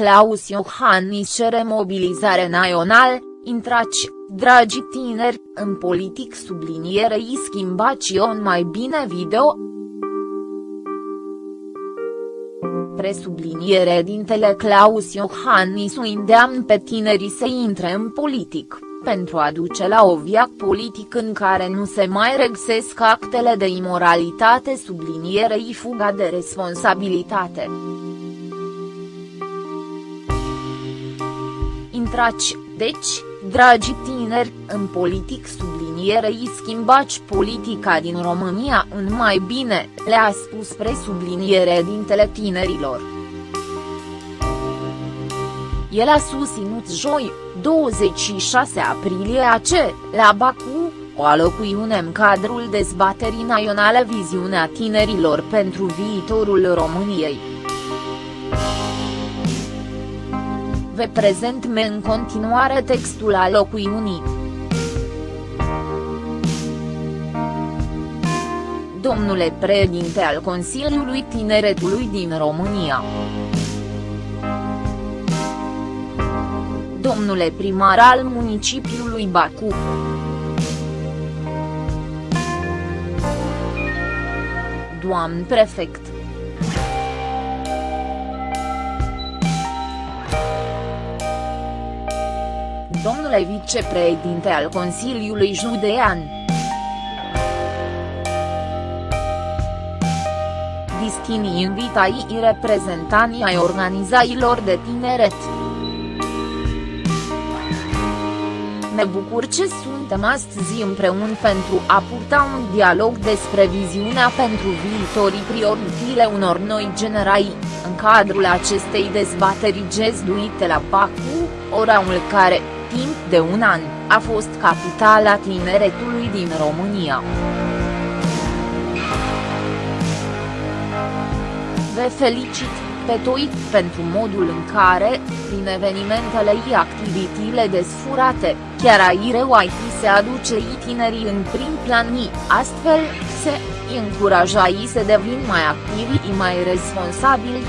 Claus Iohannis cere mobilizare națională, intraci, dragi tineri, în politic sublinierei schimbați on mai bine video. Presubliniere dintele Claus Iohannis îndeamnă pe tinerii să intre în politic pentru a duce la o viac politic în care nu se mai regăsesc actele de imoralitate sublinierei fuga de responsabilitate. Intraci, deci, dragi tineri, în politic sublinierei schimbați politica din România în mai bine, le-a spus presubliniere dintele tinerilor. El a susținut joi, 26 aprilie AC, la Baku, o alocuiune în cadrul dezbaterii naționale Viziunea tinerilor pentru viitorul României. Vă prezent me în continuare textul alocuiunii. Domnule președinte al Consiliului Tineretului din România. domnule primar al municipiului Bacu. Doamn prefect. Domnule vicepreședinte al Consiliului Judean. Distinii invitai reprezentanii ai organizațiilor de tineret. Me bucur ce suntem astăzi împreună pentru a purta un dialog despre viziunea pentru viitorii prioritile unor noi generații, în cadrul acestei dezbateri gezduite la Baku, oraul care, timp de un an, a fost capitala tineretului din România. Vă felicit! pe toi, pentru modul în care, prin evenimentele și activitățile desfurate, chiar aici se aduce tinerii în prim plan și, astfel, se încuraja să devin mai activi și mai responsabili.